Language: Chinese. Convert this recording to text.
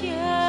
天